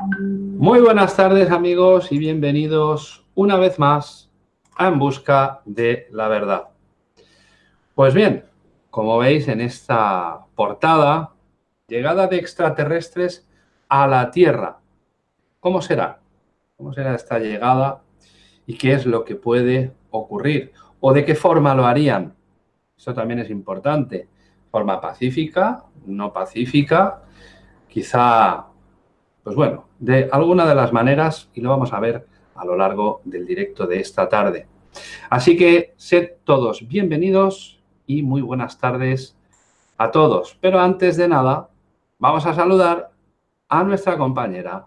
Muy buenas tardes amigos y bienvenidos una vez más a En Busca de la Verdad. Pues bien, como veis en esta portada, llegada de extraterrestres a la Tierra. ¿Cómo será? ¿Cómo será esta llegada y qué es lo que puede ocurrir? ¿O de qué forma lo harían? Eso también es importante. Forma pacífica, no pacífica, quizá, pues bueno, de alguna de las maneras y lo vamos a ver a lo largo del directo de esta tarde. Así que sed todos bienvenidos y muy buenas tardes a todos. Pero antes de nada, vamos a saludar a nuestra compañera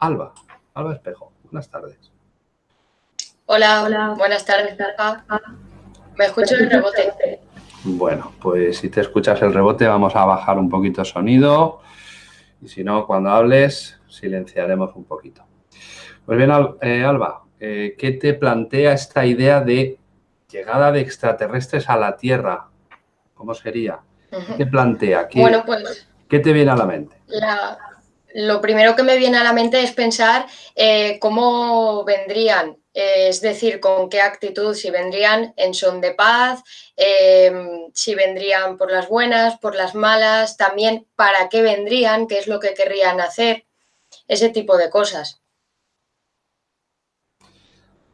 Alba, Alba Espejo. Buenas tardes. Hola, hola. buenas tardes. Me escucho el rebote. Bueno, pues si te escuchas el rebote vamos a bajar un poquito el sonido y si no, cuando hables silenciaremos un poquito. Pues bien, eh, Alba, eh, ¿qué te plantea esta idea de llegada de extraterrestres a la Tierra? ¿Cómo sería? ¿Qué plantea? ¿Qué, bueno, pues, ¿Qué te viene a la mente? lo primero que me viene a la mente es pensar eh, cómo vendrían es decir, con qué actitud, si vendrían en son de paz, em, si vendrían por las buenas, por las malas, también para qué vendrían, qué es lo que querrían hacer, ese tipo de cosas.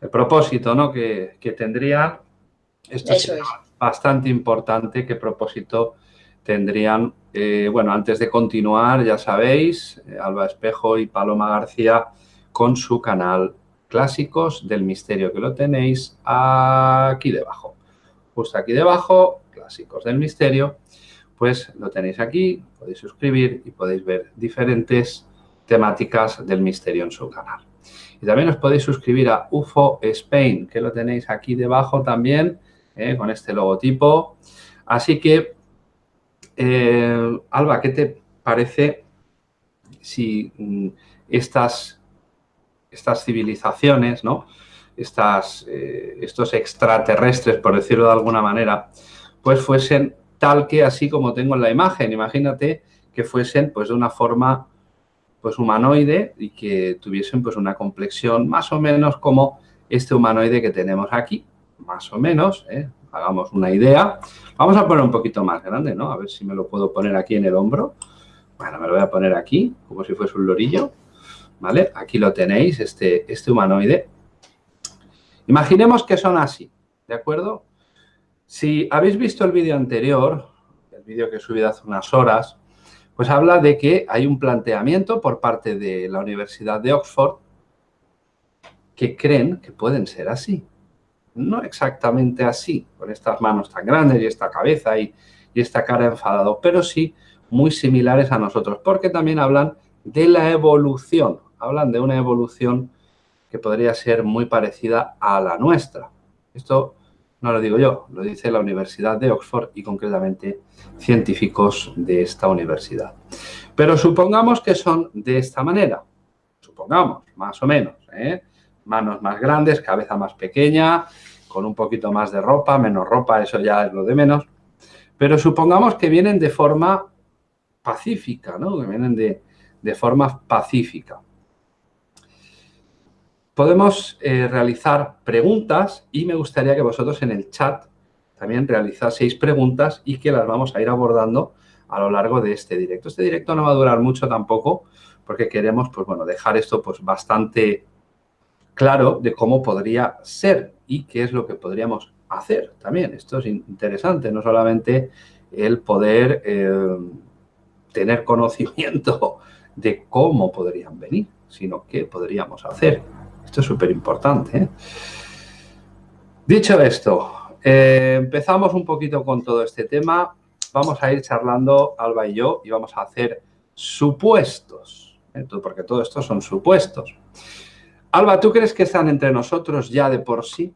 El propósito ¿no? que, tendrían, esto es bastante importante, qué propósito tendrían. Eh, bueno, antes de continuar, ya sabéis, eh, Alba Espejo y Paloma García con su canal clásicos del misterio, que lo tenéis aquí debajo. Justo aquí debajo, clásicos del misterio, pues lo tenéis aquí, podéis suscribir y podéis ver diferentes temáticas del misterio en su canal. Y también os podéis suscribir a UFO Spain, que lo tenéis aquí debajo también, eh, con este logotipo. Así que, eh, Alba, ¿qué te parece si mm, estas estas civilizaciones, ¿no? Estas, eh, estos extraterrestres, por decirlo de alguna manera, pues fuesen tal que así como tengo en la imagen. Imagínate que fuesen pues de una forma pues humanoide y que tuviesen pues una complexión más o menos como este humanoide que tenemos aquí, más o menos, ¿eh? hagamos una idea. Vamos a poner un poquito más grande, ¿no? A ver si me lo puedo poner aquí en el hombro. Bueno, me lo voy a poner aquí, como si fuese un lorillo. ¿Vale? Aquí lo tenéis, este, este humanoide. Imaginemos que son así, ¿de acuerdo? Si habéis visto el vídeo anterior, el vídeo que he subido hace unas horas, pues habla de que hay un planteamiento por parte de la Universidad de Oxford que creen que pueden ser así. No exactamente así, con estas manos tan grandes y esta cabeza y, y esta cara enfadado, pero sí muy similares a nosotros, porque también hablan de la evolución hablan de una evolución que podría ser muy parecida a la nuestra. Esto no lo digo yo, lo dice la Universidad de Oxford y concretamente científicos de esta universidad. Pero supongamos que son de esta manera, supongamos, más o menos, ¿eh? manos más grandes, cabeza más pequeña, con un poquito más de ropa, menos ropa, eso ya es lo de menos, pero supongamos que vienen de forma pacífica, ¿no? que vienen de, de forma pacífica podemos eh, realizar preguntas y me gustaría que vosotros en el chat también realizaseis preguntas y que las vamos a ir abordando a lo largo de este directo. Este directo no va a durar mucho tampoco porque queremos pues, bueno, dejar esto pues, bastante claro de cómo podría ser y qué es lo que podríamos hacer también. Esto es interesante, no solamente el poder eh, tener conocimiento de cómo podrían venir, sino qué podríamos hacer. Esto es súper importante. ¿eh? Dicho esto, eh, empezamos un poquito con todo este tema. Vamos a ir charlando, Alba y yo, y vamos a hacer supuestos, ¿eh? porque todo esto son supuestos. Alba, ¿tú crees que están entre nosotros ya de por sí?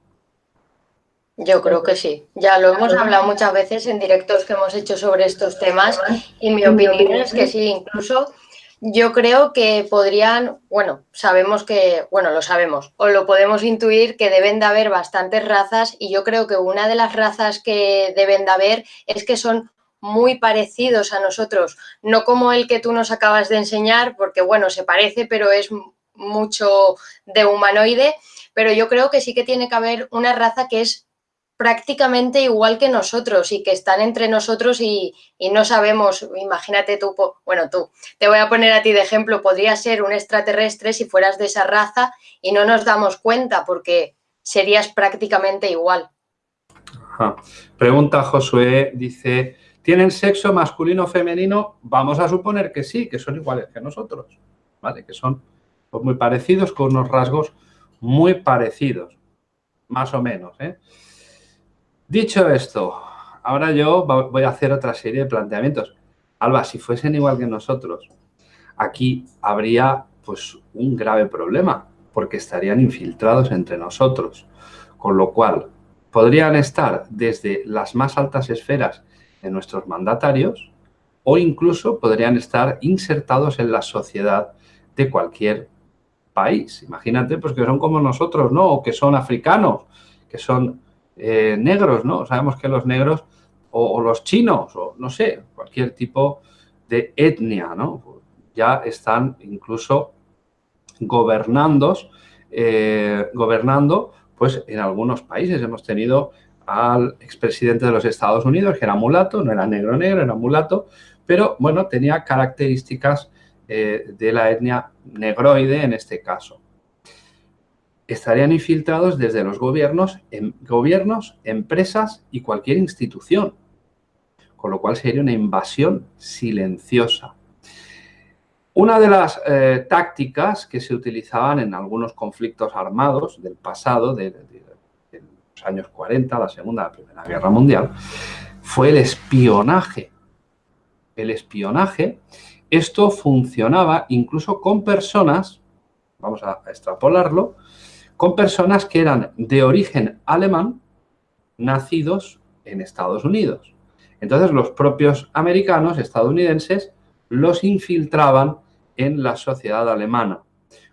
Yo creo que sí. Ya lo hemos hablado muchas veces en directos que hemos hecho sobre estos temas y mi opinión es que sí, incluso yo creo que podrían, bueno, sabemos que, bueno, lo sabemos, o lo podemos intuir que deben de haber bastantes razas y yo creo que una de las razas que deben de haber es que son muy parecidos a nosotros, no como el que tú nos acabas de enseñar, porque bueno, se parece, pero es mucho de humanoide, pero yo creo que sí que tiene que haber una raza que es prácticamente igual que nosotros y que están entre nosotros y, no sabemos, imagínate tú, bueno tú, te voy a poner a ti de ejemplo, podría ser un extraterrestre si fueras de esa raza y no nos damos cuenta porque serías prácticamente igual. Pregunta Josué, dice, ¿tienen sexo masculino o femenino? Vamos a suponer que sí, que son iguales que nosotros, ¿vale? Que son pues, muy parecidos, con unos rasgos muy parecidos, más o menos, ¿eh? Dicho esto, ahora yo voy a hacer otra serie de planteamientos. Alba, si fuesen igual que nosotros, aquí habría pues un grave problema, porque estarían infiltrados entre nosotros, con lo cual podrían estar desde las más altas esferas de nuestros mandatarios o incluso podrían estar insertados en la sociedad de cualquier país. Imagínate pues que son como nosotros, ¿no? O que son africanos, que son eh, negros, ¿no? Sabemos que los negros o, los chinos o no sé, cualquier tipo de etnia, ¿no? Ya están incluso gobernando, eh, gobernando pues en algunos países. Hemos tenido al expresidente de los Estados Unidos, que era mulato, no era negro negro, era mulato, pero bueno, tenía características eh, de la etnia negroide en este caso estarían infiltrados desde los gobiernos, en, gobiernos, empresas y cualquier institución, con lo cual sería una invasión silenciosa. Una de las eh, tácticas que se utilizaban en algunos conflictos armados del pasado, de, los años 40, la Segunda, la Primera Guerra Mundial, fue el espionaje. El espionaje, esto funcionaba incluso con personas, vamos a extrapolarlo, con personas que eran de origen alemán, nacidos en Estados Unidos. Entonces los propios americanos, estadounidenses, los infiltraban en la sociedad alemana,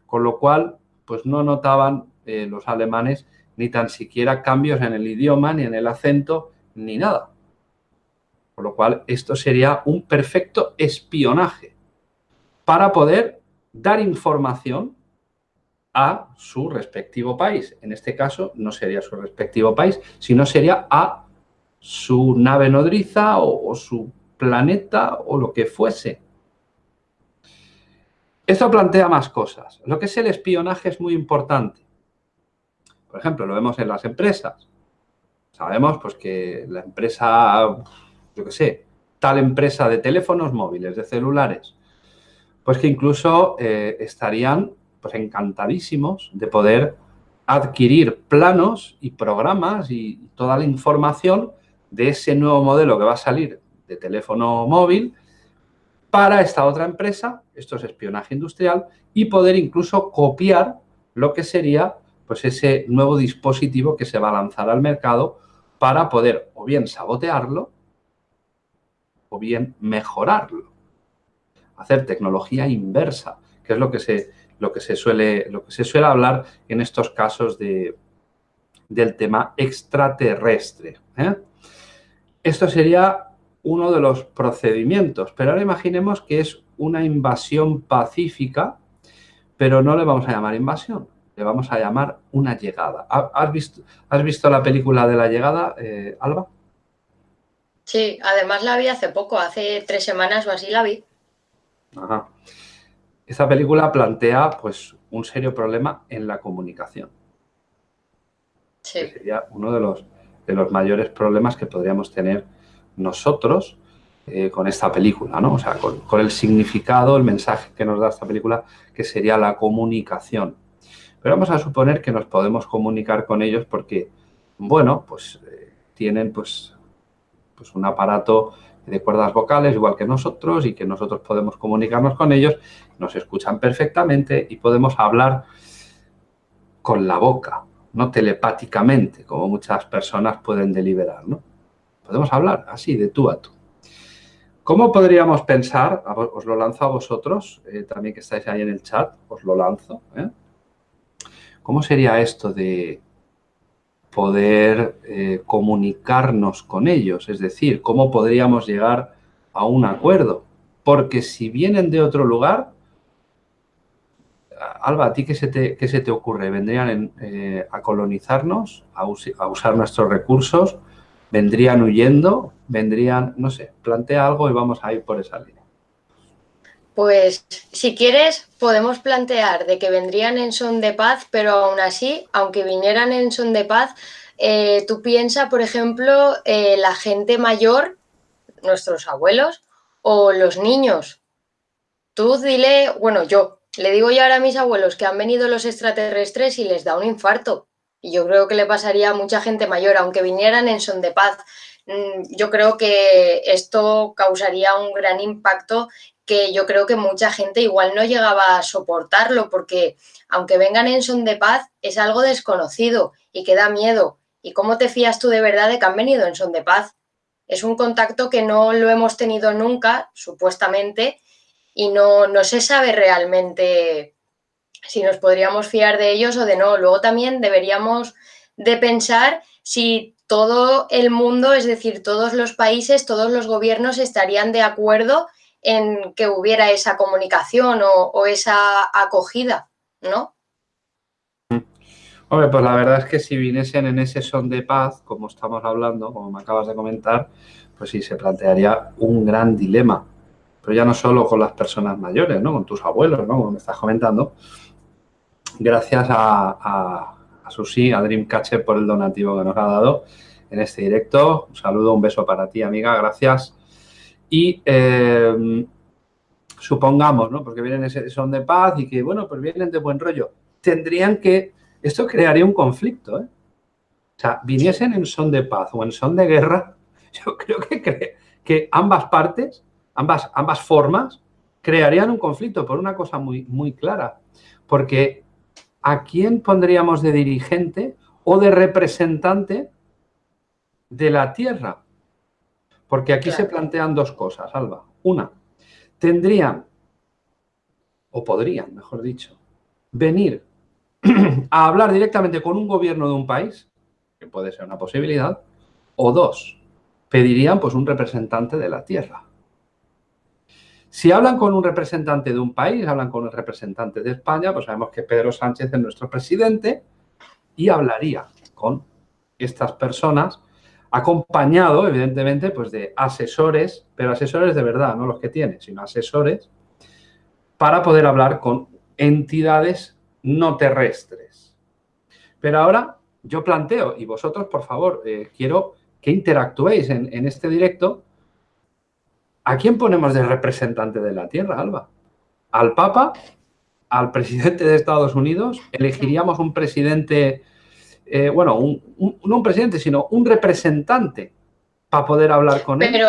con lo cual pues no notaban eh, los alemanes ni tan siquiera cambios en el idioma, ni en el acento, ni nada. Con lo cual esto sería un perfecto espionaje para poder dar información a su respectivo país. En este caso no sería su respectivo país, sino sería a su nave nodriza o, su planeta o lo que fuese. Esto plantea más cosas. Lo que es el espionaje es muy importante. Por ejemplo, lo vemos en las empresas. Sabemos pues, que la empresa, yo qué sé, tal empresa de teléfonos móviles, de celulares, pues que incluso eh, estarían pues encantadísimos de poder adquirir planos y programas y toda la información de ese nuevo modelo que va a salir de teléfono móvil para esta otra empresa, esto es espionaje industrial, y poder incluso copiar lo que sería pues ese nuevo dispositivo que se va a lanzar al mercado para poder o bien sabotearlo o bien mejorarlo. Hacer tecnología inversa, que es lo que se lo que se suele, lo que se suele hablar en estos casos de, del tema extraterrestre. ¿eh? Esto sería uno de los procedimientos, pero ahora imaginemos que es una invasión pacífica, pero no le vamos a llamar invasión, le vamos a llamar una llegada. ¿Has visto, has visto la película de la llegada, eh, Alba? Sí, además la vi hace poco, hace tres semanas o así la vi. Ajá. Esta película plantea pues, un serio problema en la comunicación. sería uno de los, de los mayores problemas que podríamos tener nosotros eh, con esta película, ¿no? O sea, con, el significado, el mensaje que nos da esta película, que sería la comunicación. Pero vamos a suponer que nos podemos comunicar con ellos porque, bueno, pues eh, tienen pues, pues un aparato de cuerdas vocales, igual que nosotros, y que nosotros podemos comunicarnos con ellos, nos escuchan perfectamente y podemos hablar con la boca, no telepáticamente, como muchas personas pueden deliberar, ¿no? Podemos hablar así, de tú a tú. ¿Cómo podríamos pensar, os lo lanzo a vosotros, eh, también que estáis ahí en el chat, os lo lanzo, ¿eh? ¿Cómo sería esto de poder eh, comunicarnos con ellos, es decir, cómo podríamos llegar a un acuerdo. Porque si vienen de otro lugar, Alba, ¿a ti qué se te, se te ocurre? ¿Vendrían eh, a colonizarnos, a, a, usar nuestros recursos? ¿Vendrían huyendo? ¿Vendrían, no sé, plantea algo y vamos a ir por esa línea? Pues si quieres podemos plantear de que vendrían en son de paz, pero aún así, aunque vinieran en son de paz, eh, tú piensas, por ejemplo, eh, la gente mayor, nuestros abuelos o los niños. Tú dile, bueno, yo le digo ya ahora a mis abuelos que han venido los extraterrestres y les da un infarto. Y yo creo que le pasaría a mucha gente mayor, aunque vinieran en son de paz. Mm, yo creo que esto causaría un gran impacto que yo creo que mucha gente igual no llegaba a soportarlo porque aunque vengan en son de paz es algo desconocido y que da miedo. ¿Y cómo te fías tú de verdad de que han venido en son de paz? Es un contacto que no lo hemos tenido nunca, supuestamente, y no, no se sabe realmente si nos podríamos fiar de ellos o de no. Luego también deberíamos de pensar si todo el mundo, es decir, todos los países, todos los gobiernos estarían de acuerdo en que hubiera esa comunicación o, esa acogida, ¿no? Hombre, pues la verdad es que si viniesen en ese son de paz, como estamos hablando, como me acabas de comentar, pues sí, se plantearía un gran dilema. Pero ya no solo con las personas mayores, ¿no? Con tus abuelos, ¿no? Como me estás comentando. Gracias a, a, a Susi, a Dreamcatcher por el donativo que nos ha dado en este directo. Un saludo, un beso para ti, amiga. Gracias. Y eh, supongamos, ¿no? Porque vienen ese son de paz y que, bueno, pues vienen de buen rollo. Tendrían que, esto crearía un conflicto, ¿eh? O sea, viniesen en son de paz o en son de guerra, yo creo que, que ambas partes, ambas, ambas formas, crearían un conflicto por una cosa muy, muy clara. Porque ¿a quién pondríamos de dirigente o de representante de la tierra? Porque aquí se plantean dos cosas, Alba. Una, tendrían, o podrían, mejor dicho, venir a hablar directamente con un gobierno de un país, que puede ser una posibilidad, o dos, pedirían pues un representante de la tierra. Si hablan con un representante de un país, hablan con el representante de España, pues sabemos que Pedro Sánchez es nuestro presidente y hablaría con estas personas acompañado, evidentemente, pues de asesores, pero asesores de verdad, no los que tiene, sino asesores, para poder hablar con entidades no terrestres. Pero ahora yo planteo, y vosotros, por favor, eh, quiero que interactuéis en, en este directo, ¿a quién ponemos de representante de la Tierra, Alba? ¿Al Papa? ¿Al presidente de Estados Unidos? ¿Elegiríamos un presidente eh, bueno, no un presidente, sino un representante para poder hablar con él.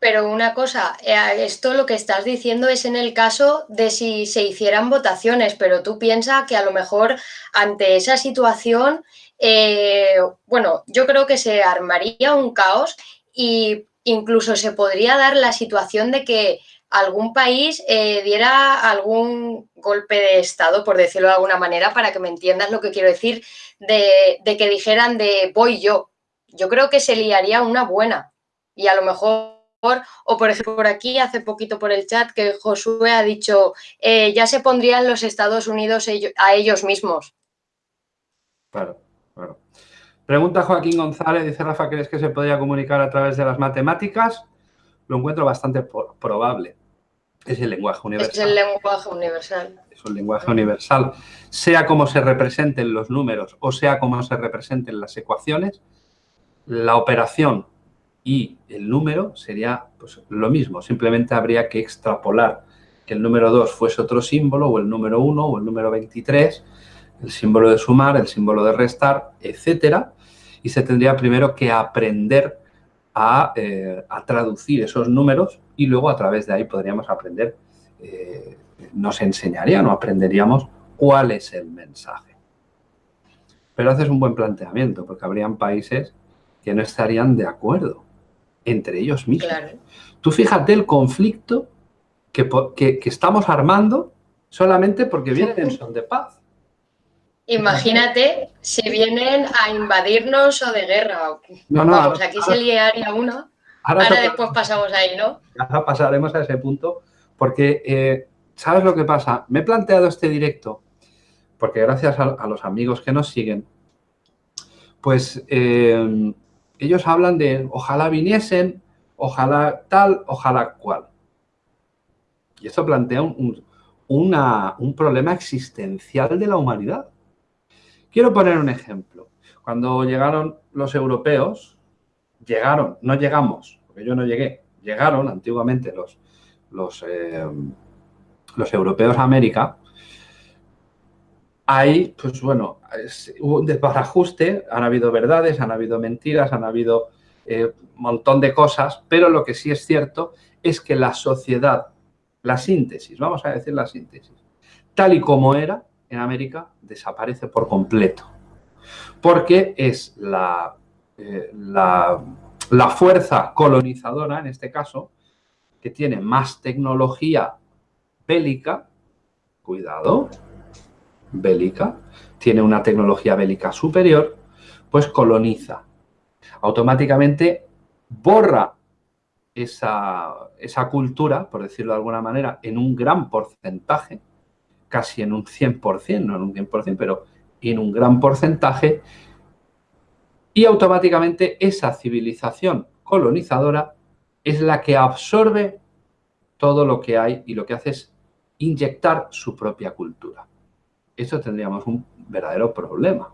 Pero una cosa, eh, esto lo que estás diciendo es en el caso de si se hicieran votaciones, pero tú piensas que a lo mejor ante esa situación, eh, bueno, yo creo que se armaría un caos y incluso se podría dar la situación de que algún país eh, diera algún golpe de Estado, por decirlo de alguna manera, para que me entiendas lo que quiero decir, de, que dijeran de voy yo. Yo creo que se liaría una buena y a lo mejor o por ejemplo por aquí hace poquito por el chat que Josué ha dicho eh, ya se pondrían los Estados Unidos a ellos mismos. Claro, claro. Pregunta Joaquín González, dice Rafa, ¿crees que se podría comunicar a través de las matemáticas? Lo encuentro bastante probable. Es el lenguaje universal. Es el lenguaje universal. Es un lenguaje universal. Sea como se representen los números o sea como se representen las ecuaciones, la operación y el número sería pues, lo mismo. Simplemente habría que extrapolar que el número 2 fuese otro símbolo o el número 1 o el número 23, el símbolo de sumar, el símbolo de restar, etcétera. Y se tendría primero que aprender eh, a, traducir esos números y luego a través de ahí podríamos aprender, eh, nos enseñarían o aprenderíamos cuál es el mensaje. Pero haces un buen planteamiento porque habrían países que no estarían de acuerdo entre ellos mismos. Tú fíjate el conflicto que, que, estamos armando solamente porque vienen en son de paz. Imagínate si vienen a invadirnos o de guerra. No, no, Vamos, aquí se liaría uno. Ahora, después pasamos ahí, ¿no? Ahora pasaremos a ese punto porque, eh, ¿sabes lo que pasa? Me he planteado este directo porque gracias a, los amigos que nos siguen, pues eh, ellos hablan de ojalá viniesen, ojalá tal, ojalá cual. Y esto plantea un, un problema existencial de la humanidad. Quiero poner un ejemplo. Cuando llegaron los europeos, llegaron, no llegamos, porque yo no llegué, llegaron antiguamente los, los, los europeos a América, ahí, pues bueno, hubo un desbarajuste, han habido verdades, han habido mentiras, han habido un eh, montón de cosas, pero lo que sí es cierto es que la sociedad, la síntesis, vamos a decir la síntesis, tal y como era en América, desaparece por completo. Porque es la, eh, la, la fuerza colonizadora, en este caso, que tiene más tecnología bélica, cuidado, bélica, tiene una tecnología bélica superior, pues coloniza. Automáticamente borra esa, esa, cultura, por decirlo de alguna manera, en un gran porcentaje, casi en un 100%, no en un 100%, pero en un gran porcentaje, y automáticamente esa civilización colonizadora es la que absorbe todo lo que hay y lo que hace es inyectar su propia cultura eso tendríamos un verdadero problema.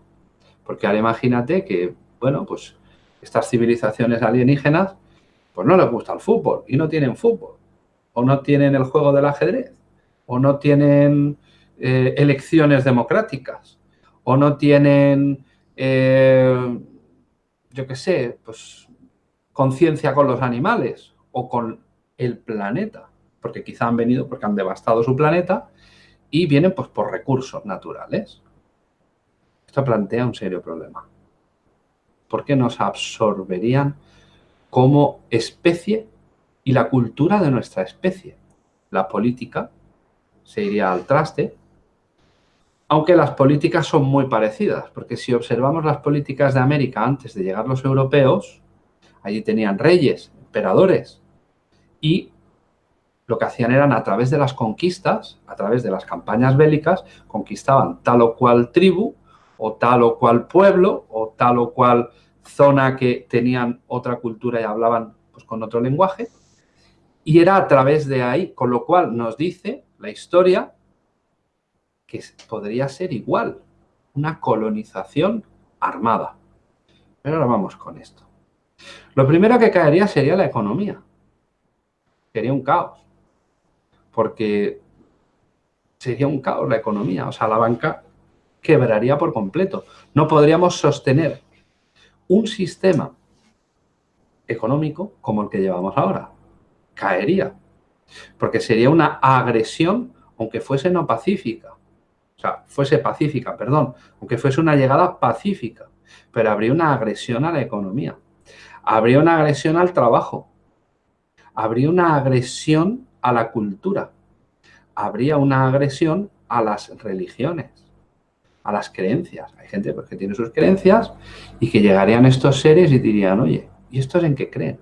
Porque ahora imagínate que, bueno, pues estas civilizaciones alienígenas, pues no les gusta el fútbol y no tienen fútbol. O no tienen el juego del ajedrez. O no tienen eh, elecciones democráticas. O no tienen, eh, yo qué sé, pues conciencia con los animales o con el planeta. Porque quizá han venido porque han devastado su planeta y vienen pues, por recursos naturales. Esto plantea un serio problema. ¿Por qué nos absorberían como especie y la cultura de nuestra especie? La política se iría al traste, aunque las políticas son muy parecidas, porque si observamos las políticas de América antes de llegar los europeos, allí tenían reyes, emperadores, y lo que hacían eran a través de las conquistas, a través de las campañas bélicas, conquistaban tal o cual tribu o tal o cual pueblo o tal o cual zona que tenían otra cultura y hablaban pues, con otro lenguaje. Y era a través de ahí, con lo cual nos dice la historia podría ser igual, una colonización armada. Pero ahora vamos con esto. Lo primero que caería sería la economía. Sería un caos porque sería un caos la economía, o sea, la banca quebraría por completo. No podríamos sostener un sistema económico como el que llevamos ahora. Caería. Porque sería una agresión, aunque fuese no pacífica. O sea, fuese pacífica, perdón. Aunque fuese una llegada pacífica. Pero habría una agresión a la economía. Habría una agresión al trabajo. Habría una agresión a la cultura. Habría una agresión a las religiones, a las creencias. Hay gente pues, que tiene sus creencias y que llegarían estos seres y dirían, oye, ¿y estos en qué creen?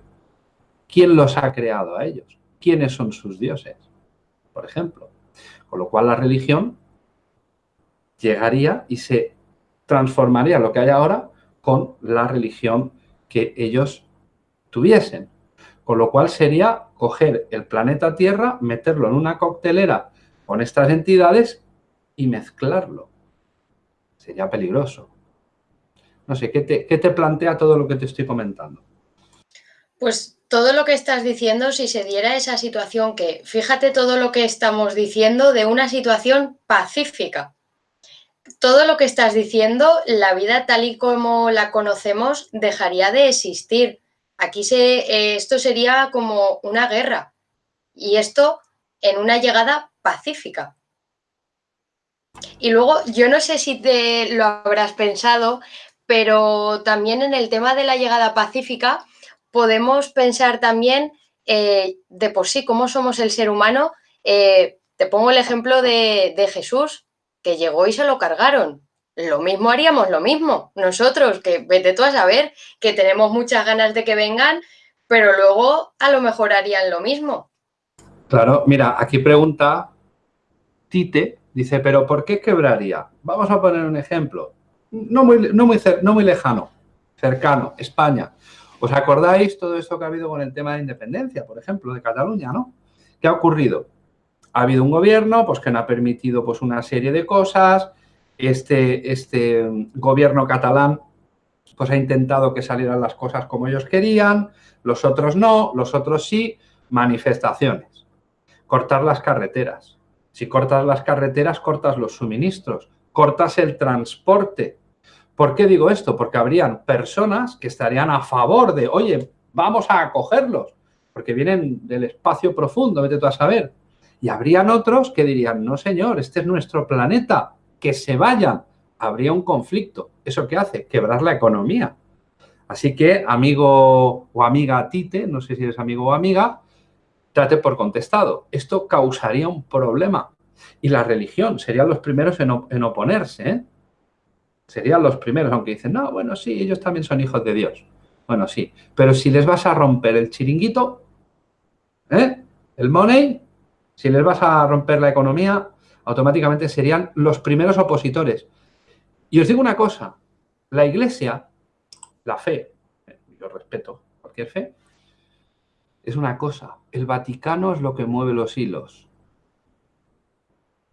¿Quién los ha creado a ellos? ¿Quiénes son sus dioses? Por ejemplo. Con lo cual la religión llegaría y se transformaría lo que hay ahora con la religión que ellos tuviesen. Con lo cual sería coger el planeta Tierra, meterlo en una coctelera con estas entidades y mezclarlo. Sería peligroso. No sé, ¿qué te, ¿qué te plantea todo lo que te estoy comentando? Pues todo lo que estás diciendo, si se diera esa situación que, fíjate todo lo que estamos diciendo de una situación pacífica. Todo lo que estás diciendo, la vida tal y como la conocemos dejaría de existir. Aquí se, eh, esto sería como una guerra y esto en una llegada pacífica. Y luego, yo no sé si te lo habrás pensado, pero también en el tema de la llegada pacífica podemos pensar también eh, de por sí cómo somos el ser humano. Eh, te pongo el ejemplo de, de Jesús, que llegó y se lo cargaron. lo mismo haríamos lo mismo. Nosotros, que vete tú a saber que tenemos muchas ganas de que vengan, pero luego a lo mejor harían lo mismo. Claro, mira, aquí pregunta Tite, dice, pero ¿por qué quebraría? Vamos a poner un ejemplo, no muy, no muy, no muy lejano, cercano, España. ¿Os acordáis todo esto que ha habido con el tema de independencia, por ejemplo, de Cataluña, no? ¿Qué ha ocurrido? Ha habido un gobierno pues, que no ha permitido pues, una serie de cosas, este, este gobierno catalán pues ha intentado que salieran las cosas como ellos querían, los otros no, los otros sí, manifestaciones. Cortar las carreteras. Si cortas las carreteras, cortas los suministros, cortas el transporte. ¿Por qué digo esto? Porque habrían personas que estarían a favor de, oye, vamos a acogerlos, porque vienen del espacio profundo, vete tú a saber. Y habrían otros que dirían, no señor, este es nuestro planeta, que se vayan, habría un conflicto. ¿Eso qué hace? Quebrar la economía. Así que, amigo o amiga Tite, no sé si eres amigo o amiga, trate por contestado. Esto causaría un problema. Y la religión serían los primeros en, oponerse. ¿eh? Serían los primeros, aunque dicen, no, bueno, sí, ellos también son hijos de Dios. Bueno, sí. Pero si les vas a romper el chiringuito, ¿eh? el money, si les vas a romper la economía, automáticamente serían los primeros opositores. Y os digo una cosa, la iglesia, la fe, yo respeto cualquier fe, es una cosa, el Vaticano es lo que mueve los hilos,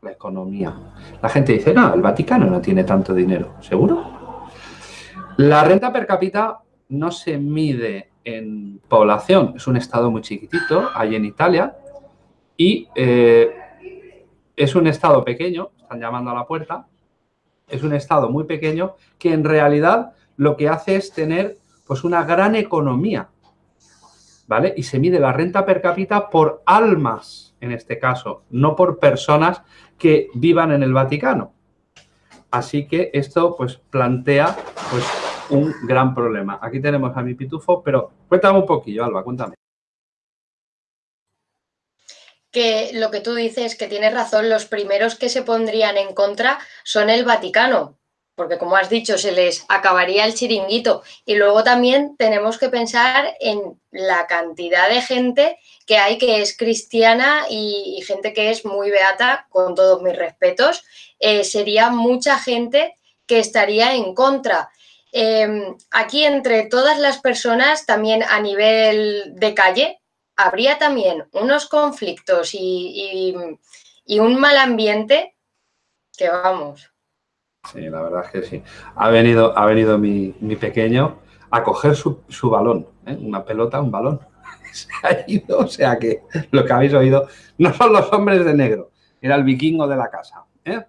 la economía. La gente dice, no, el Vaticano no tiene tanto dinero, ¿seguro? La renta per cápita no se mide en población, es un estado muy chiquitito, ahí en Italia, y eh, es un estado pequeño, están llamando a la puerta, es un estado muy pequeño que en realidad lo que hace es tener pues una gran economía, ¿vale? Y se mide la renta per cápita por almas, en este caso, no por personas que vivan en el Vaticano. Así que esto pues plantea pues un gran problema. Aquí tenemos a mi pitufo, pero cuéntame un poquillo, Alba, cuéntame que lo que tú dices, que tienes razón, los primeros que se pondrían en contra son el Vaticano, porque como has dicho, se les acabaría el chiringuito. Y luego también tenemos que pensar en la cantidad de gente que hay que es cristiana y, gente que es muy beata, con todos mis respetos. Eh, sería mucha gente que estaría en contra. Em, aquí entre todas las personas, también a nivel de calle, habría también unos conflictos y, un mal ambiente que vamos. Sí, la verdad es que sí. Ha venido, ha venido mi, pequeño a coger su, balón, ¿eh? una pelota, un balón. Se ha ido, o sea que lo que habéis oído no son los hombres de negro, era el vikingo de la casa. ¿eh?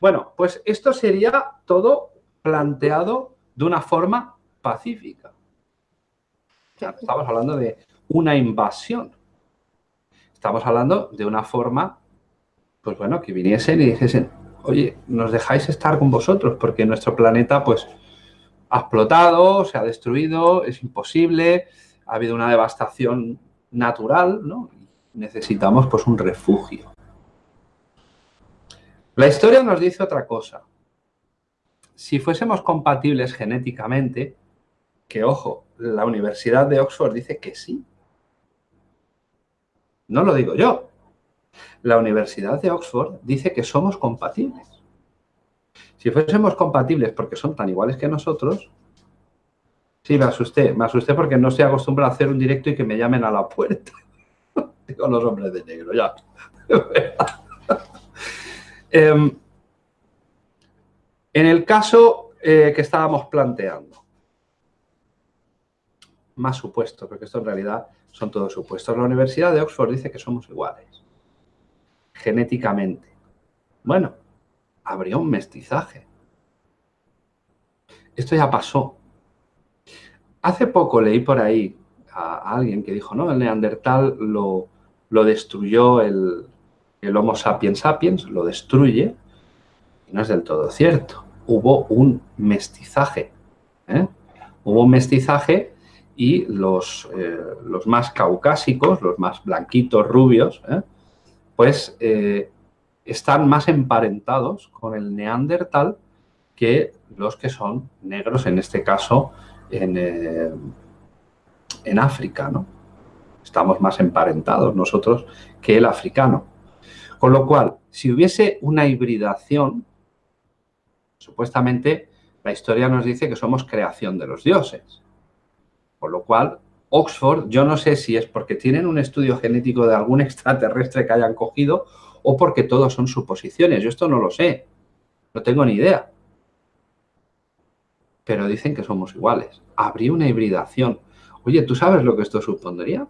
Bueno, pues esto sería todo planteado de una forma pacífica. estamos hablando de una invasión. Estamos hablando de una forma, pues bueno, que viniesen y dijesen, oye, nos dejáis estar con vosotros porque nuestro planeta pues ha explotado, se ha destruido, es imposible, ha habido una devastación natural, ¿no? Necesitamos pues un refugio. La historia nos dice otra cosa. Si fuésemos compatibles genéticamente, que ojo, la Universidad de Oxford dice que sí, no lo digo yo. La Universidad de Oxford dice que somos compatibles. Si fuésemos compatibles porque son tan iguales que nosotros, sí, me asusté. Me asusté porque no estoy acostumbrado a hacer un directo y que me llamen a la puerta. Digo los hombres de negro, ya. Em, en el caso eh, que estábamos planteando, más supuesto, porque esto en realidad son todos supuestos. La Universidad de Oxford dice que somos iguales, genéticamente. Bueno, habría un mestizaje. Esto ya pasó. Hace poco leí por ahí a alguien que dijo, no, el neandertal lo, lo destruyó el, el Homo sapiens sapiens, lo destruye, y no es del todo cierto. Hubo un mestizaje. ¿eh? Hubo un mestizaje y los, eh, los más caucásicos, los más blanquitos, rubios, ¿eh? pues eh, están más emparentados con el neandertal que los que son negros, en este caso en, en África, ¿no? Estamos más emparentados nosotros que el africano. Con lo cual, si hubiese una hibridación, supuestamente la historia nos dice que somos creación de los dioses. Por lo cual, Oxford, yo no sé si es porque tienen un estudio genético de algún extraterrestre que hayan cogido o porque todos son suposiciones. Yo esto no lo sé. No tengo ni idea. Pero dicen que somos iguales. Habría una hibridación. Oye, ¿tú sabes lo que esto supondría?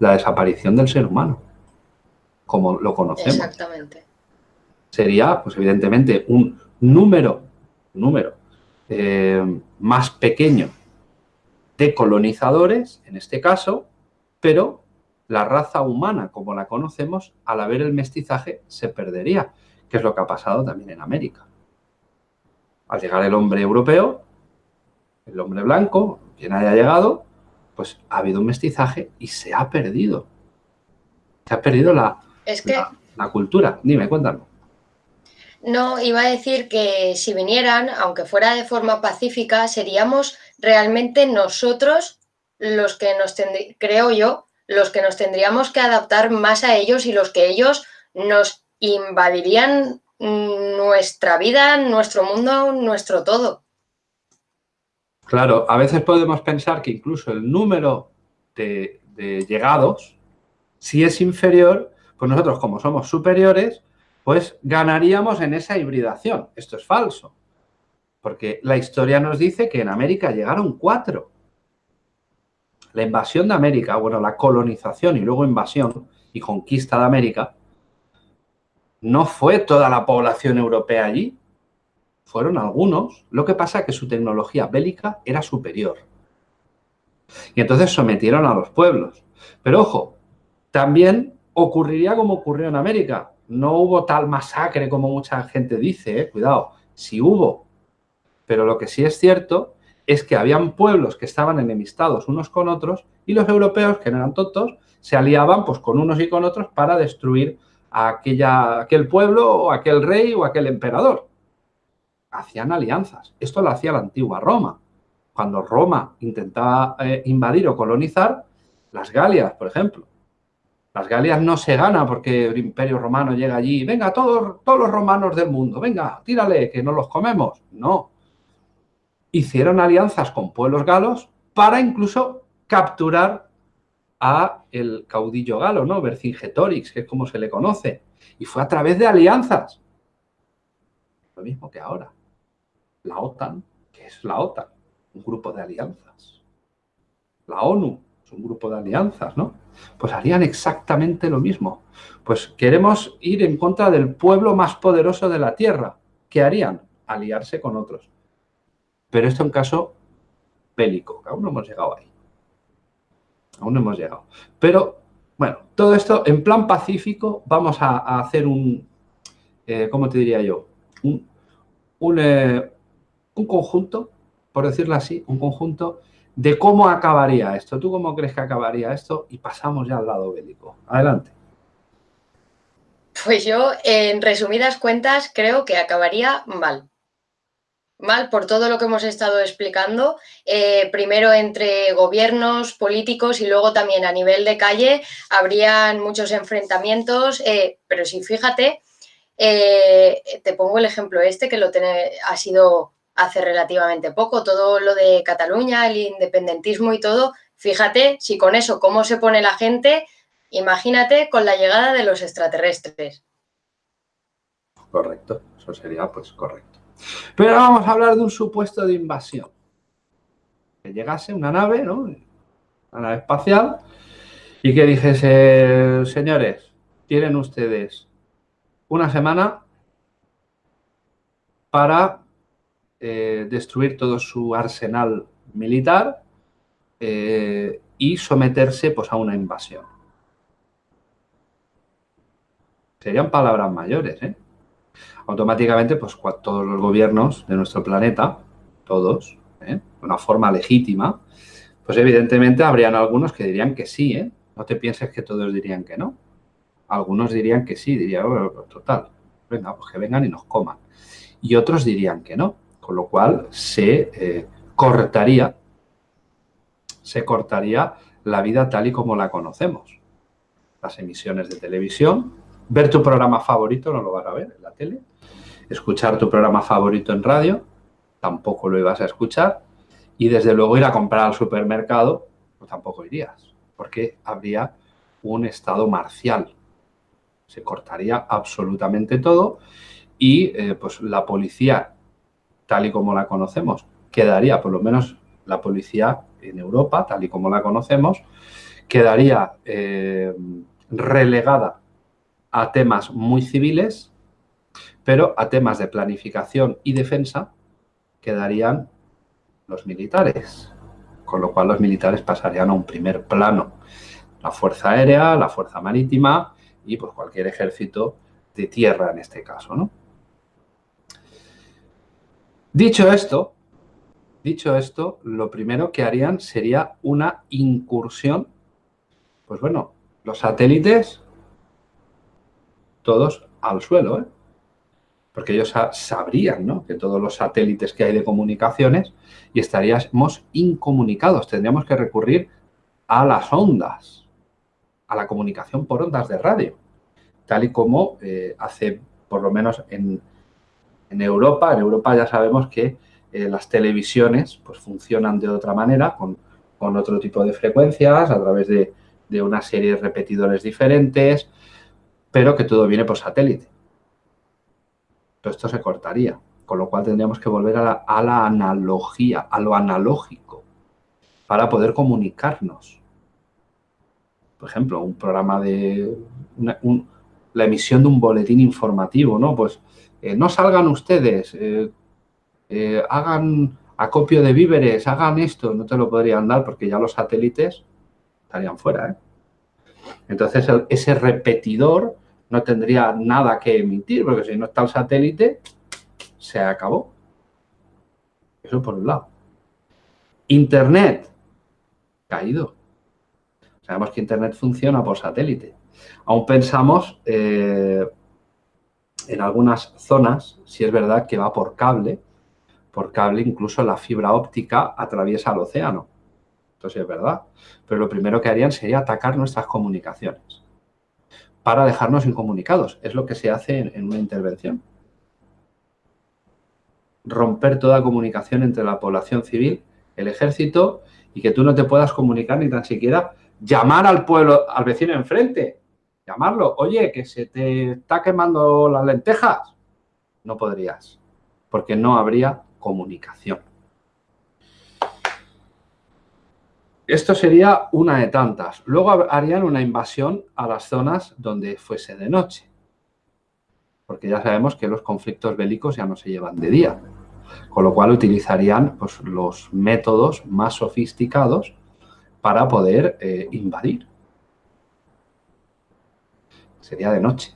La desaparición del ser humano, como lo conocemos. Exactamente. Sería, pues evidentemente, un número, número eh, más pequeño de colonizadores, en este caso, pero la raza humana como la conocemos, al haber el mestizaje, se perdería, que es lo que ha pasado también en América. Al llegar el hombre europeo, el hombre blanco, quien haya llegado, pues ha habido un mestizaje y se ha perdido. Se ha perdido la, la, cultura. Dime, cuéntame. No, iba a decir que si vinieran, aunque fuera de forma pacífica, seríamos realmente nosotros los que nos creo yo, los que nos tendríamos que adaptar más a ellos y los que ellos nos invadirían nuestra vida, nuestro mundo, nuestro todo. Claro, a veces podemos pensar que incluso el número de, de llegados, si es inferior, pues nosotros como somos superiores, pues ganaríamos en esa hibridación. Esto es falso. Porque la historia nos dice que en América llegaron cuatro. La invasión de América, bueno, la colonización y luego invasión y conquista de América, no fue toda la población europea allí, fueron algunos. Lo que pasa es que su tecnología bélica era superior. Y entonces sometieron a los pueblos. Pero ojo, también ocurriría como ocurrió en América. No hubo tal masacre como mucha gente dice, ¿eh? cuidado. Si hubo pero lo que sí es cierto es que habían pueblos que estaban enemistados unos con otros y los europeos, que no eran tontos, se aliaban pues, con unos y con otros para destruir a aquella, aquel pueblo o aquel rey o aquel emperador. Hacían alianzas. Esto lo hacía la antigua Roma. Cuando Roma intentaba eh, invadir o colonizar, las Galias, por ejemplo. Las Galias no se gana porque el imperio romano llega allí, venga, todos, todos los romanos del mundo, venga, tírale, que no los comemos. No, hicieron alianzas con pueblos galos para incluso capturar a el caudillo galo, ¿no? Vercingetorix, que es como se le conoce. Y fue a través de alianzas. Lo mismo que ahora. La OTAN, que es la OTAN, un grupo de alianzas. La ONU un grupo de alianzas, ¿no? Pues harían exactamente lo mismo. Pues queremos ir en contra del pueblo más poderoso de la Tierra. ¿Qué harían? Aliarse con otros. Pero esto es un caso bélico, aún no hemos llegado ahí. Aún no hemos llegado. Pero, bueno, todo esto en plan pacífico vamos a, hacer un, eh, ¿cómo te diría yo? Eh, un, conjunto, por decirlo así, un conjunto de cómo acabaría esto. ¿Tú cómo crees que acabaría esto? Y pasamos ya al lado bélico. Adelante. Pues yo, en resumidas cuentas, creo que acabaría mal mal por todo lo que hemos estado explicando, eh, primero entre gobiernos, políticos y luego también a nivel de calle habrían muchos enfrentamientos, eh, pero si fíjate, eh, te pongo el ejemplo este que lo ha sido hace relativamente poco, todo lo de Cataluña, el independentismo y todo, fíjate si con eso cómo se pone la gente, imagínate con la llegada de los extraterrestres. Correcto, eso sería pues correcto. Pero ahora vamos a hablar de un supuesto de invasión. Que llegase una nave, ¿no? Una nave espacial y que dijese, señores, tienen ustedes una semana para eh, destruir todo su arsenal militar eh, y someterse pues, a una invasión. Serían palabras mayores, ¿eh? automáticamente pues todos los gobiernos de nuestro planeta, todos, ¿eh? de una forma legítima, pues evidentemente habrían algunos que dirían que sí. No te pienses que todos dirían que no. Algunos dirían que sí, diría, total, venga, pues que vengan y nos coman. y otros dirían que no, con lo cual se eh, cortaría, se cortaría la vida tal y como la conocemos. Las emisiones de televisión, ver tu programa favorito, no lo vas a ver en la tele, escuchar tu programa favorito en radio, tampoco lo ibas a escuchar, y desde luego ir a comprar al supermercado, pues tampoco irías, porque habría un estado marcial. Se cortaría absolutamente todo y eh, pues la policía, tal y como la conocemos, quedaría, por lo menos la policía en Europa, tal y como la conocemos, quedaría eh, relegada a temas muy civiles, pero a temas de planificación y defensa quedarían los militares, con lo cual los militares pasarían a un primer plano. La Fuerza Aérea, la Fuerza Marítima y pues cualquier ejército de tierra en este caso, ¿no? Dicho esto, dicho esto, lo primero que harían sería una incursión, pues bueno, los satélites todos al suelo, ¿eh? porque ellos sabrían ¿no? que todos los satélites que hay de comunicaciones y estaríamos incomunicados, tendríamos que recurrir a las ondas, a la comunicación por ondas de radio, tal y como eh, hace, por lo menos en, Europa, en Europa ya sabemos que eh, las televisiones pues, funcionan de otra manera, con, otro tipo de frecuencias, a través de, de una serie de repetidores diferentes, pero que todo viene por satélite. Todo esto se cortaría, con lo cual tendríamos que volver a la, analogía, a lo analógico, para poder comunicarnos. Por ejemplo, un programa de... la emisión de un boletín informativo, ¿no? Pues eh, no salgan ustedes, eh, eh, hagan acopio de víveres, hagan esto, no te lo podrían dar porque ya los satélites estarían fuera, Entonces, ese repetidor no tendría nada que emitir, porque si no está el satélite, se acabó. Eso por un lado. Internet, caído. Sabemos que Internet funciona por satélite. Aún pensamos en algunas zonas, si es verdad que va por cable, por cable incluso la fibra óptica atraviesa el océano. Entonces es verdad. Pero lo primero que harían sería atacar nuestras comunicaciones para dejarnos incomunicados. Es lo que se hace en, una intervención. Romper toda comunicación entre la población civil, el ejército y que tú no te puedas comunicar ni tan siquiera llamar al pueblo, al vecino enfrente. Llamarlo. Oye, que se te está quemando las lentejas. No podrías, porque no habría comunicación. Esto sería una de tantas. Luego harían una invasión a las zonas donde fuese de noche. Porque ya sabemos que los conflictos bélicos ya no se llevan de día. Con lo cual utilizarían pues, los métodos más sofisticados para poder eh, invadir. Sería de noche.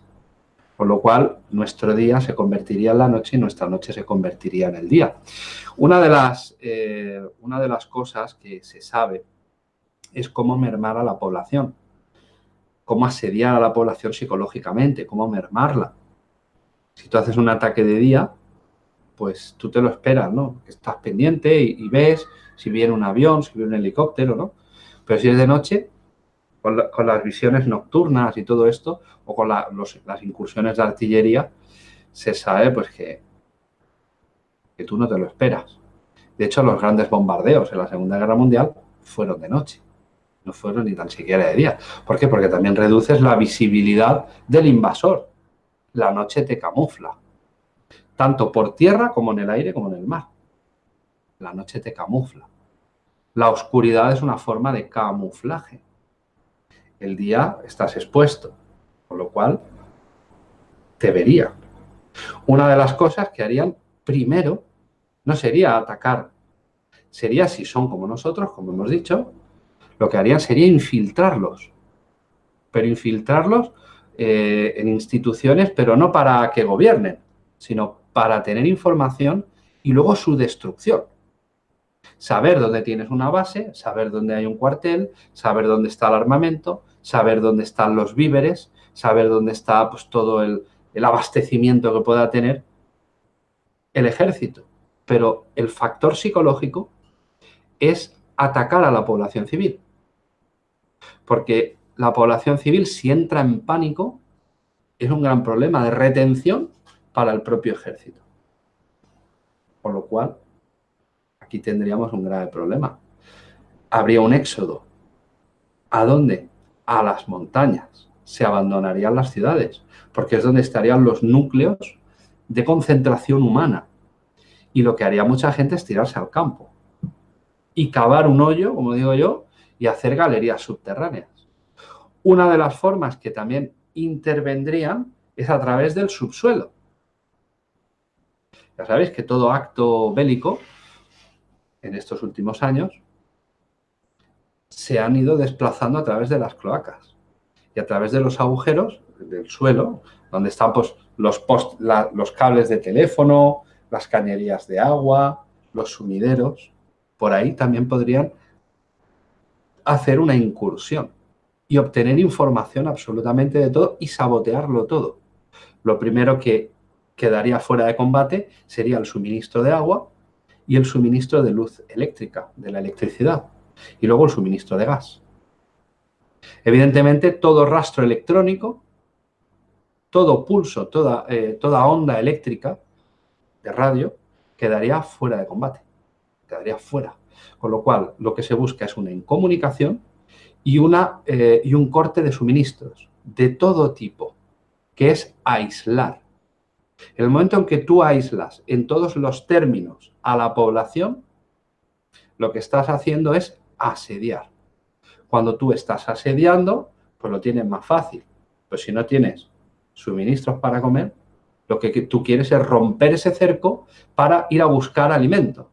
Con lo cual, nuestro día se convertiría en la noche y nuestra noche se convertiría en el día. Una de las, eh, una de las cosas que se sabe es cómo mermar a la población, cómo asediar a la población psicológicamente, cómo mermarla. Si tú haces un ataque de día, pues tú te lo esperas, ¿no? Estás pendiente y, ves si viene un avión, si viene un helicóptero, ¿no? Pero si es de noche, con, las visiones nocturnas y todo esto, o con las incursiones de artillería, se sabe pues que, que tú no te lo esperas. De hecho, los grandes bombardeos en la Segunda Guerra Mundial fueron de noche no fueron ni tan siquiera de día. ¿Por qué? Porque también reduces la visibilidad del invasor. La noche te camufla, tanto por tierra como en el aire como en el mar. La noche te camufla. La oscuridad es una forma de camuflaje. El día estás expuesto, con lo cual te verían. Una de las cosas que harían primero no sería atacar, sería si son como nosotros, como hemos dicho, lo que harían sería infiltrarlos, pero infiltrarlos eh, en instituciones, pero no para que gobiernen, sino para tener información y luego su destrucción. Saber dónde tienes una base, saber dónde hay un cuartel, saber dónde está el armamento, saber dónde están los víveres, saber dónde está pues, todo el, el abastecimiento que pueda tener el ejército, pero el factor psicológico es atacar a la población civil. Porque la población civil, si entra en pánico, es un gran problema de retención para el propio ejército. Por lo cual, aquí tendríamos un grave problema. Habría un éxodo. ¿A dónde? A las montañas. Se abandonarían las ciudades, porque es donde estarían los núcleos de concentración humana. Y lo que haría mucha gente es tirarse al campo y cavar un hoyo, como digo yo, y hacer galerías subterráneas. Una de las formas que también intervendrían es a través del subsuelo. Ya sabéis que todo acto bélico en estos últimos años se han ido desplazando a través de las cloacas y a través de los agujeros del suelo, donde están pues, los, los cables de teléfono, las cañerías de agua, los sumideros. Por ahí también podrían hacer una incursión y obtener información absolutamente de todo y sabotearlo todo. Lo primero que quedaría fuera de combate sería el suministro de agua y el suministro de luz eléctrica, de la electricidad, y luego el suministro de gas. Evidentemente, todo rastro electrónico, todo pulso, toda, eh, toda onda eléctrica de radio quedaría fuera de combate, quedaría fuera. Con lo cual, lo que se busca es una incomunicación y, una, eh, y un corte de suministros de todo tipo, que es aislar. En el momento en que tú aíslas en todos los términos a la población, lo que estás haciendo es asediar. Cuando tú estás asediando, pues lo tienes más fácil. Pues si no tienes suministros para comer, lo que tú quieres es romper ese cerco para ir a buscar alimento.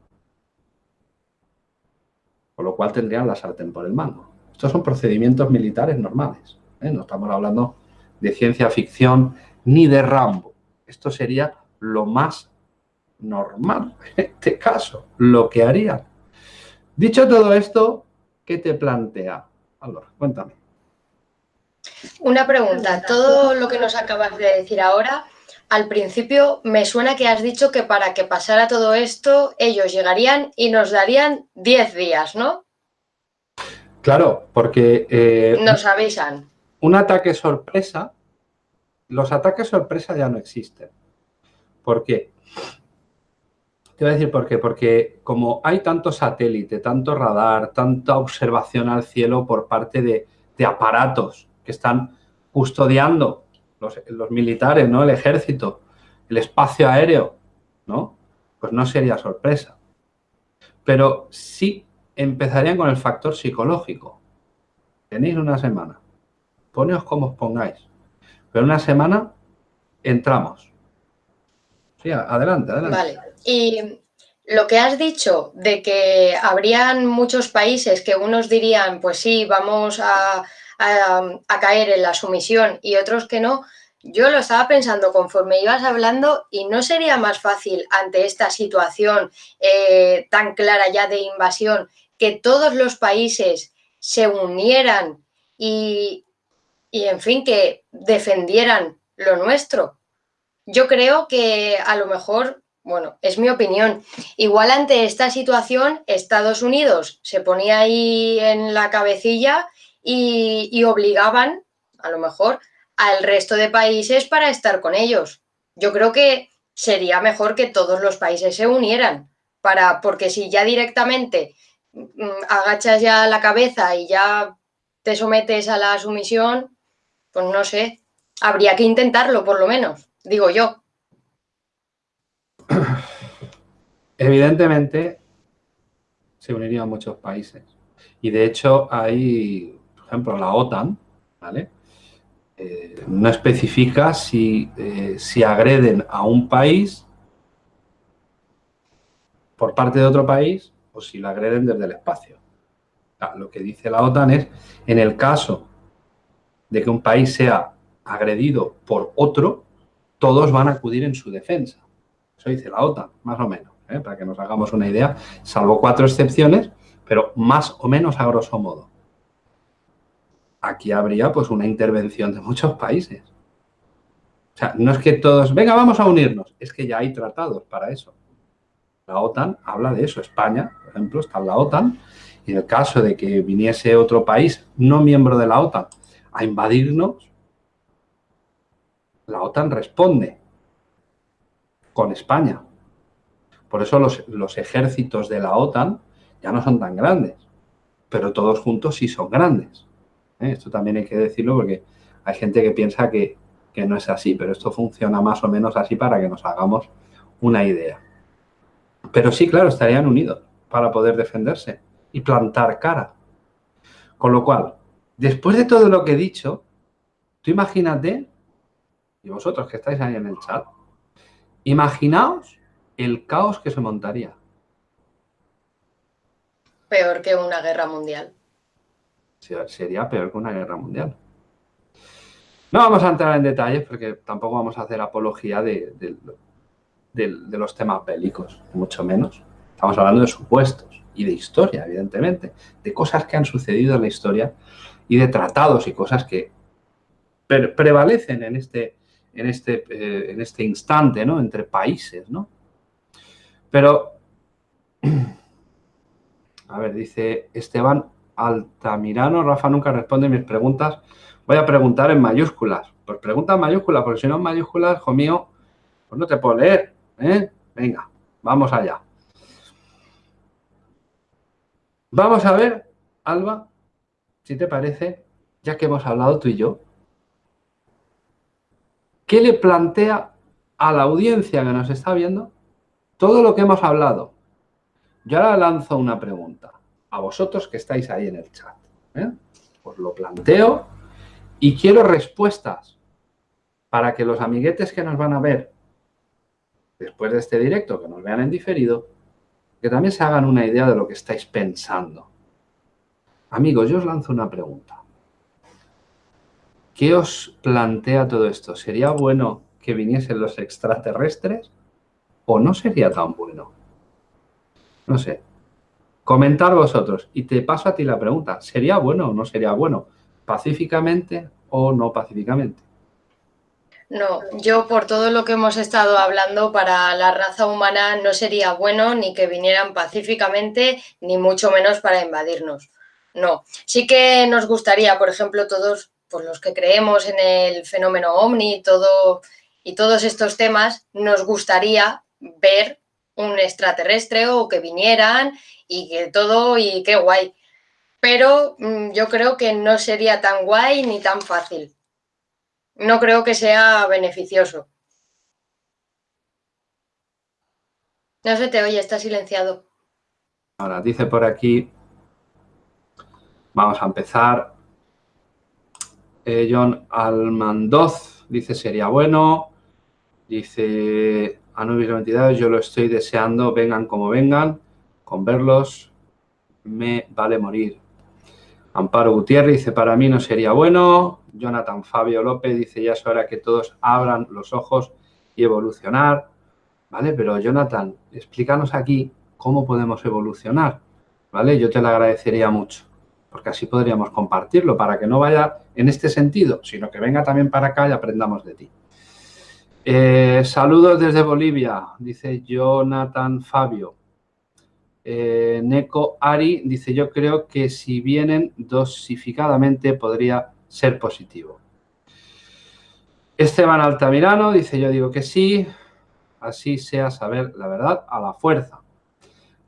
Con lo cual tendrían la sartén por el mango. Estos son procedimientos militares normales. ¿eh? No estamos hablando de ciencia ficción ni de Rambo. Esto sería lo más normal en este caso, lo que harían. Dicho todo esto, ¿qué te plantea? Álvaro, cuéntame. Una pregunta. Todo lo que nos acabas de decir ahora, al principio me suena que has dicho que para que pasara todo esto, ellos llegarían y nos darían 10 días, ¿no? Claro, porque... Eh, Nos avisan. Un ataque sorpresa, los ataques sorpresa ya no existen. ¿Por qué? Te voy a decir por qué. Porque como hay tanto satélite, tanto radar, tanta observación al cielo por parte de, aparatos que están custodiando los, militares, ¿no? El ejército, el espacio aéreo, ¿no? Pues no sería sorpresa. Pero sí empezarían con el factor psicológico. Tenéis una semana. Poneos como os pongáis. Pero una semana entramos. Sí, adelante, adelante. Y lo que has dicho de que habrían muchos países que unos dirían, pues sí, vamos a, a, caer en la sumisión y otros que no, yo lo estaba pensando conforme ibas hablando y no sería más fácil ante esta situación eh, tan clara ya de invasión que todos los países se unieran y, en fin, que defendieran lo nuestro. Yo creo que a lo mejor, bueno, es mi opinión, igual ante esta situación Estados Unidos se ponía ahí en la cabecilla y, y obligaban, a lo mejor, al resto de países para estar con ellos. Yo creo que sería mejor que todos los países se unieran, para, porque si ya directamente Mm, agachas ya la cabeza y ya te sometes a la sumisión, pues no sé, habría que intentarlo por lo menos, digo yo. Evidentemente se unirían muchos países y de hecho hay, por ejemplo, la OTAN, ¿vale? Eh, no especifica si, eh, si agreden a un país por parte de otro país o si la agreden desde el espacio. Lo que dice la OTAN es, en el caso de que un país sea agredido por otro, todos van a acudir en su defensa. Eso dice la OTAN, más o menos, ¿eh? para que nos hagamos una idea, salvo cuatro excepciones, pero más o menos a grosso modo. Aquí habría pues una intervención de muchos países. sea, no es que todos, venga, vamos a unirnos, es que ya hay tratados para eso. La OTAN habla de eso. España, por ejemplo, está en la OTAN y en el caso de que viniese otro país no miembro de la OTAN a invadirnos, la OTAN responde con España. Por eso los, ejércitos de la OTAN ya no son tan grandes, pero todos juntos sí son grandes. ¿eh? Esto también hay que decirlo porque hay gente que piensa que, que no es así, pero esto funciona más o menos así para que nos hagamos una idea. Pero sí, claro, estarían unidos para poder defenderse y plantar cara. Con lo cual, después de todo lo que he dicho, tú imagínate, y vosotros que estáis ahí en el chat, imaginaos el caos que se montaría. Peor que una guerra mundial. Sería peor que una guerra mundial. No vamos a entrar en detalles porque tampoco vamos a hacer apología de, de, los temas bélicos, mucho menos. Estamos hablando de supuestos y de historia, evidentemente, de cosas que han sucedido en la historia y de tratados y cosas que prevalecen en este, en, este, eh, en este instante, ¿no? Entre países, ¿no? Pero, a ver, dice Esteban Altamirano, Rafa nunca responde mis preguntas, voy a preguntar en mayúsculas. Pues pregunta en mayúsculas, porque si no en mayúsculas, hijo mío, pues no te puedo leer. ¿eh? Venga, vamos allá. Vamos a ver, Alba, si te parece, ya que hemos hablado tú y yo, ¿qué le plantea a la audiencia que nos está viendo todo lo que hemos hablado? Yo ahora lanzo una pregunta a vosotros que estáis ahí en el chat. ¿eh? Os lo planteo y quiero respuestas para que los amiguetes que nos van a ver después de este directo, que nos vean en diferido, que también se hagan una idea de lo que estáis pensando. Amigos, yo os lanzo una pregunta. ¿Qué os plantea todo esto? ¿Sería bueno que viniesen los extraterrestres o no sería tan bueno? No sé. Comentar vosotros. Y te paso a ti la pregunta. ¿Sería bueno o no sería bueno? ¿Pacíficamente o no pacíficamente? No, yo por todo lo que hemos estado hablando, para la raza humana no sería bueno ni que vinieran pacíficamente, ni mucho menos para invadirnos. No, sí que nos gustaría, por ejemplo, todos por los que creemos en el fenómeno ovni todo, y todos estos temas, nos gustaría ver un extraterrestre o que vinieran y que todo y qué guay. Pero mm, yo creo que no sería tan guay ni tan fácil no creo que sea beneficioso. No se te oye, está silenciado. Ahora, dice por aquí, vamos a empezar. Eh, John Almandoz dice, sería bueno. Dice, Anubis 92, yo lo estoy deseando, vengan como vengan, con verlos me vale morir. Amparo Gutiérrez dice, para mí no sería bueno. Jonathan Fabio López dice, ya es hora que todos abran los ojos y evolucionar. ¿Vale? Pero Jonathan, explícanos aquí cómo podemos evolucionar. ¿Vale? Yo te lo agradecería mucho, porque así podríamos compartirlo, para que no vaya en este sentido, sino que venga también para acá y aprendamos de ti. Eh, saludos desde Bolivia, dice Jonathan Fabio. Eh, Neko Ari dice, yo creo que si vienen dosificadamente podría ser positivo. Esteban Altamirano dice, yo digo que sí, así sea saber la verdad a la fuerza.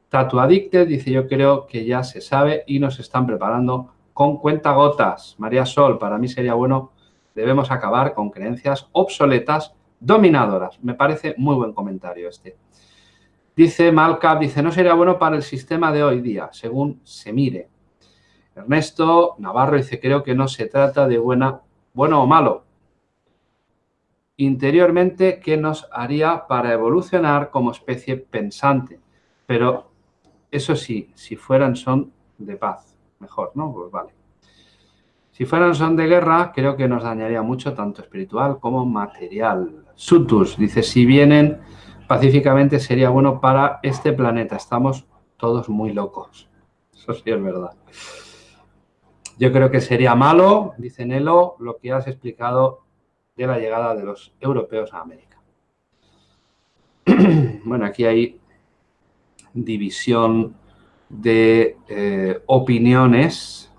Tatu Addicted dice, yo creo que ya se sabe y nos están preparando con cuentagotas. María Sol, para mí sería bueno, debemos acabar con creencias obsoletas dominadoras. Me parece muy buen comentario este. Dice Malcap, dice, no sería bueno para el sistema de hoy día, según se mire. Ernesto Navarro dice, creo que no se trata de buena, bueno o malo. Interiormente, ¿qué nos haría para evolucionar como especie pensante? Pero eso sí, si fueran son de paz, mejor, ¿no? Pues vale. Si fueran son de guerra, creo que nos dañaría mucho, tanto espiritual como material. Sutus dice, si vienen pacíficamente sería bueno para este planeta. Estamos todos muy locos. Eso sí es verdad. Yo creo que sería malo, dice Nelo, lo que has explicado de la llegada de los europeos a América. bueno, aquí hay división de eh, opiniones,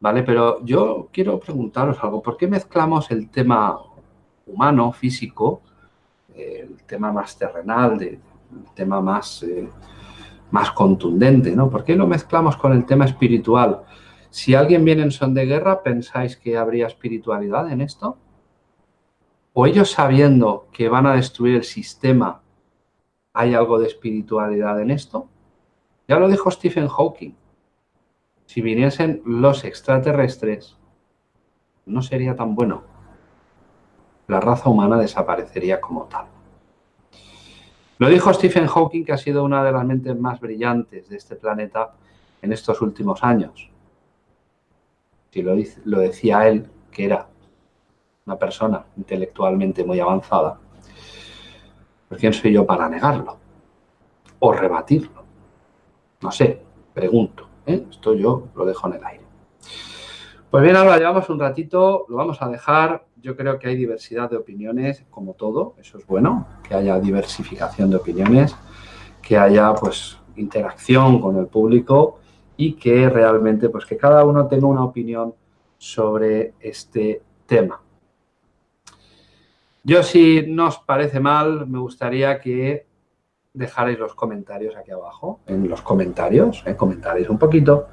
¿vale? Pero yo quiero preguntaros algo. ¿Por qué mezclamos el tema humano, físico, el tema más terrenal, el tema más, eh, más contundente, ¿no? ¿Por qué lo mezclamos con el tema espiritual? Si alguien viene en son de guerra, ¿pensáis que habría espiritualidad en esto? ¿O ellos sabiendo que van a destruir el sistema, hay algo de espiritualidad en esto? Ya lo dijo Stephen Hawking. Si viniesen los extraterrestres, no sería tan bueno. La raza humana desaparecería como tal. Lo dijo Stephen Hawking, que ha sido una de las mentes más brillantes de este planeta en estos últimos años. Si lo, lo decía él, que era una persona intelectualmente muy avanzada, pues ¿quién soy yo para negarlo? O rebatirlo. No sé, pregunto. ¿Eh? Esto yo lo dejo en el aire. Pues bien, ahora llevamos un ratito, lo vamos a dejar. Yo creo que hay diversidad de opiniones, como todo, eso es bueno, que haya diversificación de opiniones, que haya pues interacción con el público y que realmente pues que cada uno tenga una opinión sobre este tema. Yo si no os parece mal, me gustaría que dejarais los comentarios aquí abajo, en los comentarios, ¿eh? comentaréis un poquito,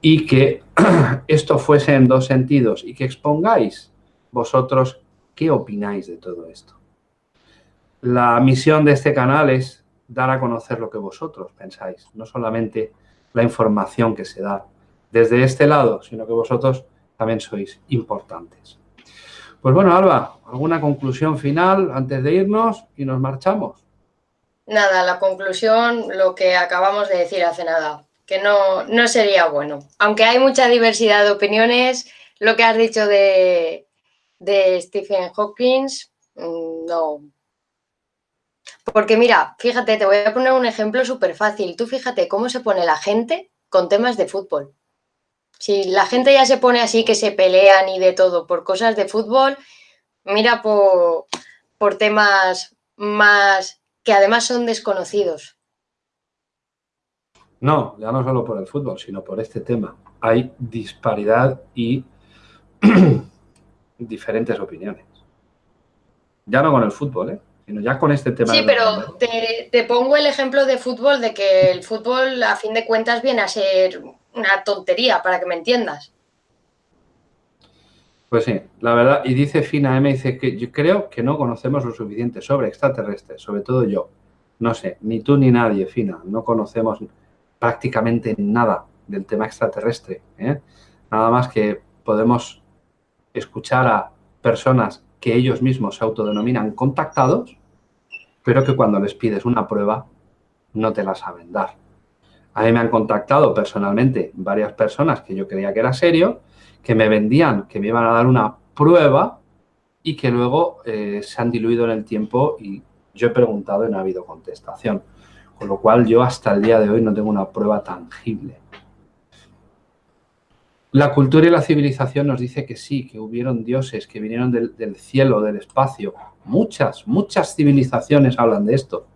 y que esto fuese en dos sentidos y que expongáis vosotros qué opináis de todo esto. La misión de este canal es dar a conocer lo que vosotros pensáis, no solamente la información que se da desde este lado, sino que vosotros también sois importantes. Pues bueno, Alba, ¿alguna conclusión final antes de irnos y nos marchamos? Nada, la conclusión, lo que acabamos de decir hace nada, que no, no sería bueno. Aunque hay mucha diversidad de opiniones, lo que has dicho de, de Stephen Hawking, mm, no. Porque mira, fíjate, te voy a poner un ejemplo súper fácil. Tú fíjate cómo se pone la gente con temas de fútbol. Si la gente ya se pone así que se pelean y de todo por cosas de fútbol, mira por, por temas más que además son desconocidos. No, ya no solo por el fútbol, sino por este tema. Hay disparidad y diferentes opiniones. Ya no con el fútbol, ¿eh? sino ya con este tema. Sí, pero te, te, pongo el ejemplo de fútbol, de que el fútbol a fin de cuentas viene a ser una tontería, para que me entiendas. Pues sí, la verdad, y dice Fina M, dice que yo creo que no conocemos lo suficiente sobre extraterrestres, sobre todo yo. No sé, ni tú ni nadie, Fina, no conocemos prácticamente nada del tema extraterrestre. ¿eh? Nada más que podemos escuchar a personas que ellos mismos se autodenominan contactados, pero que cuando les pides una prueba no te la saben dar. A mí me han contactado personalmente varias personas que yo creía que era serio, que me vendían, que me iban a dar una prueba y que luego eh, se han diluido en el tiempo y yo he preguntado y no ha habido contestación. Con lo cual yo hasta el día de hoy no tengo una prueba tangible. La cultura y la civilización nos dice que sí, que hubieron dioses que vinieron del, del cielo, del espacio. Muchas, muchas civilizaciones hablan de esto.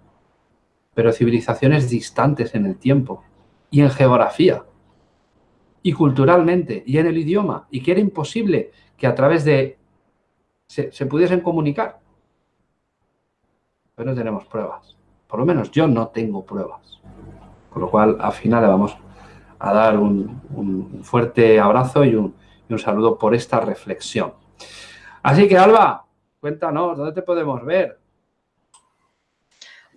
Pero civilizaciones distantes en el tiempo y en geografía y culturalmente y en el idioma y que era imposible que a través de se, pudiesen comunicar. Pero no tenemos pruebas. Por lo menos yo no tengo pruebas. Con lo cual, al final le vamos a dar un, fuerte abrazo y un, y un saludo por esta reflexión. Así que, Alba, cuéntanos, ¿dónde te podemos ver?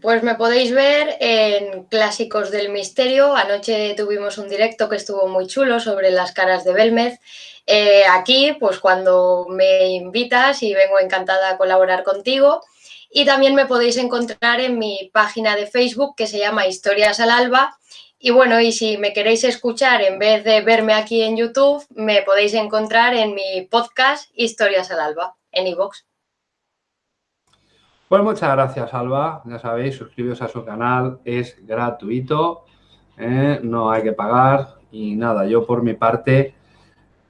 Pues me podéis ver en Clásicos del Misterio. Anoche tuvimos un directo que estuvo muy chulo sobre las caras de Belmez. Eh, aquí, pues cuando me invitas y vengo encantada a colaborar contigo. Y también me podéis encontrar en mi página de Facebook que se llama Historias al Alba. Y bueno, y si me queréis escuchar en vez de verme aquí en YouTube, me podéis encontrar en mi podcast Historias al Alba, en iVoox. Pues muchas gracias, Alba. Ya sabéis, suscribiros a su canal, es gratuito, ¿eh? no hay que pagar. Y nada, yo por mi parte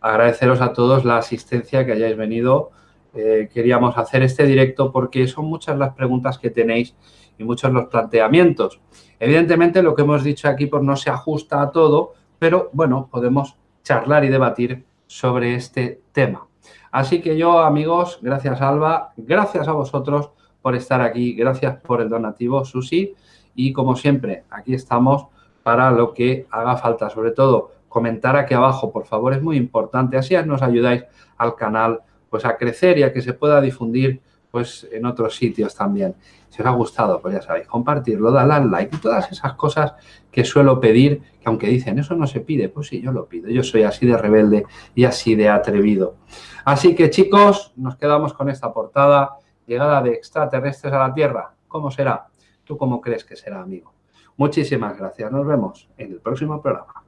agradeceros a todos la asistencia que hayáis venido. Eh, queríamos hacer este directo porque son muchas las preguntas que tenéis y muchos los planteamientos. Evidentemente, lo que hemos dicho aquí pues, no se ajusta a todo, pero bueno, podemos charlar y debatir sobre este tema. Así que yo, amigos, gracias Alba, gracias a vosotros por estar aquí, gracias por el donativo, Susi, y como siempre, aquí estamos para lo que haga falta, sobre todo comentar aquí abajo, por favor, es muy importante, así nos ayudáis al canal pues a crecer y a que se pueda difundir pues en otros sitios también. Si os ha gustado, pues ya sabéis, compartirlo, darle al like y todas esas cosas que suelo pedir, que aunque dicen, eso no se pide, pues sí, yo lo pido. Yo soy así de rebelde y así de atrevido. Así que, chicos, nos quedamos con esta portada. Llegada de extraterrestres a la Tierra. ¿Cómo será? ¿Tú cómo crees que será, amigo? Muchísimas gracias. Nos vemos en el próximo programa.